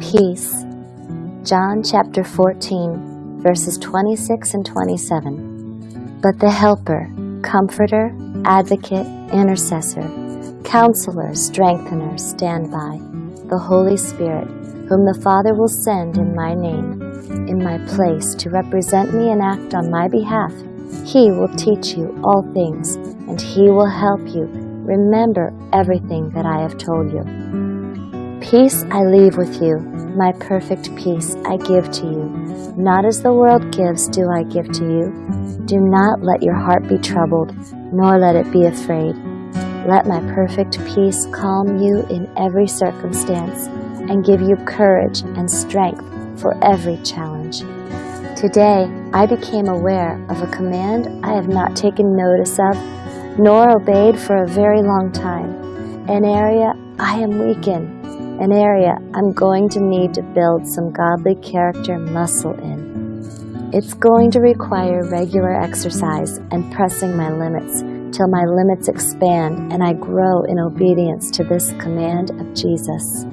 Peace. John chapter 14, verses 26 and 27. But the Helper, Comforter, Advocate, Intercessor, Counselor, Strengthener, stand by, the Holy Spirit, whom the Father will send in my name, in my place to represent me and act on my behalf. He will teach you all things, and he will help you remember everything that I have told you. Peace I leave with you, my perfect peace I give to you. Not as the world gives do I give to you. Do not let your heart be troubled, nor let it be afraid. Let my perfect peace calm you in every circumstance and give you courage and strength for every challenge. Today, I became aware of a command I have not taken notice of nor obeyed for a very long time, an area I am weak in, an area I'm going to need to build some godly character muscle in. It's going to require regular exercise and pressing my limits till my limits expand and I grow in obedience to this command of Jesus.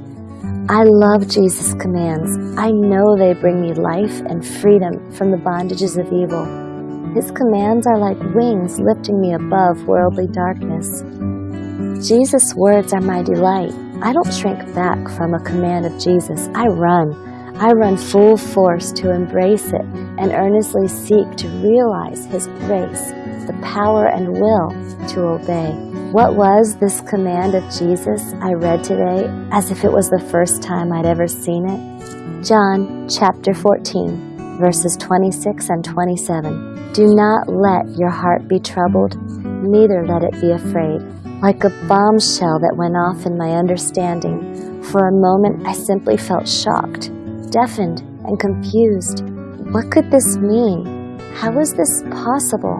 I love Jesus' commands. I know they bring me life and freedom from the bondages of evil. His commands are like wings lifting me above worldly darkness. Jesus' words are my delight. I don't shrink back from a command of Jesus. I run. I run full force to embrace it and earnestly seek to realize His grace, the power and will to obey. What was this command of Jesus I read today as if it was the first time I'd ever seen it? John chapter 14, verses 26 and 27. Do not let your heart be troubled, neither let it be afraid. Like a bombshell that went off in my understanding, for a moment I simply felt shocked, deafened, and confused. What could this mean? How was this possible?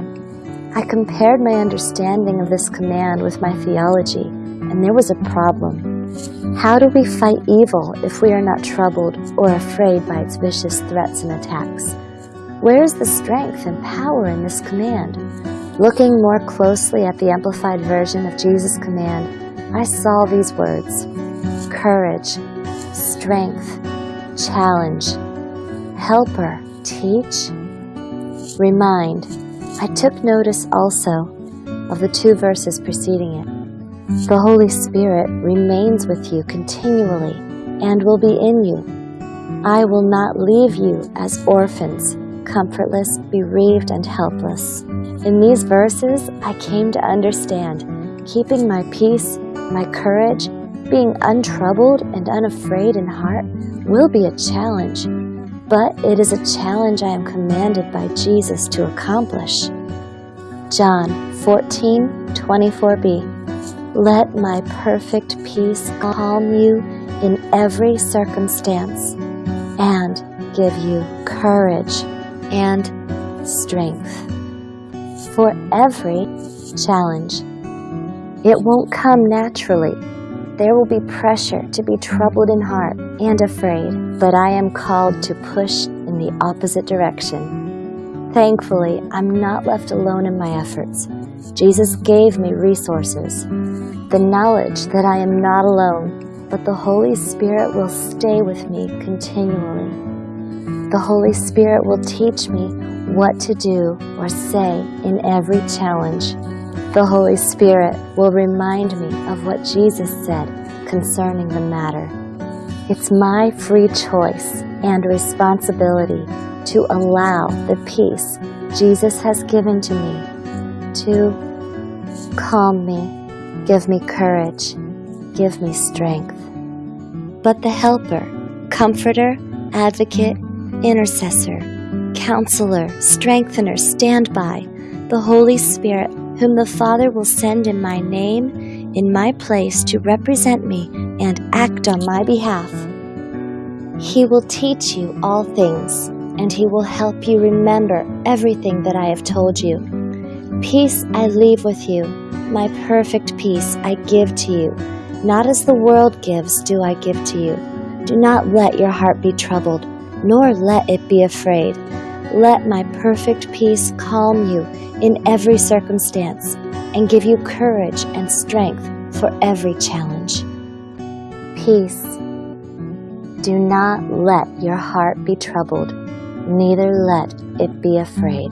I compared my understanding of this command with my theology, and there was a problem. How do we fight evil if we are not troubled or afraid by its vicious threats and attacks? Where is the strength and power in this command? Looking more closely at the Amplified Version of Jesus' command, I saw these words courage, strength, challenge, helper, teach, remind. I took notice also of the two verses preceding it. The Holy Spirit remains with you continually and will be in you. I will not leave you as orphans comfortless, bereaved, and helpless. In these verses, I came to understand keeping my peace, my courage, being untroubled and unafraid in heart will be a challenge, but it is a challenge I am commanded by Jesus to accomplish. John 14, 24b. Let my perfect peace calm you in every circumstance and give you courage and strength for every challenge. It won't come naturally. There will be pressure to be troubled in heart and afraid, but I am called to push in the opposite direction. Thankfully, I'm not left alone in my efforts. Jesus gave me resources, the knowledge that I am not alone, but the Holy Spirit will stay with me continually. The Holy Spirit will teach me what to do or say in every challenge. The Holy Spirit will remind me of what Jesus said concerning the matter. It's my free choice and responsibility to allow the peace Jesus has given to me to calm me, give me courage, give me strength. But the Helper, Comforter, Advocate, intercessor, counselor, strengthener, stand by, the Holy Spirit, whom the Father will send in my name, in my place to represent me and act on my behalf. He will teach you all things, and he will help you remember everything that I have told you. Peace I leave with you, my perfect peace I give to you. Not as the world gives do I give to you. Do not let your heart be troubled nor let it be afraid. Let my perfect peace calm you in every circumstance and give you courage and strength for every challenge. Peace. Do not let your heart be troubled, neither let it be afraid.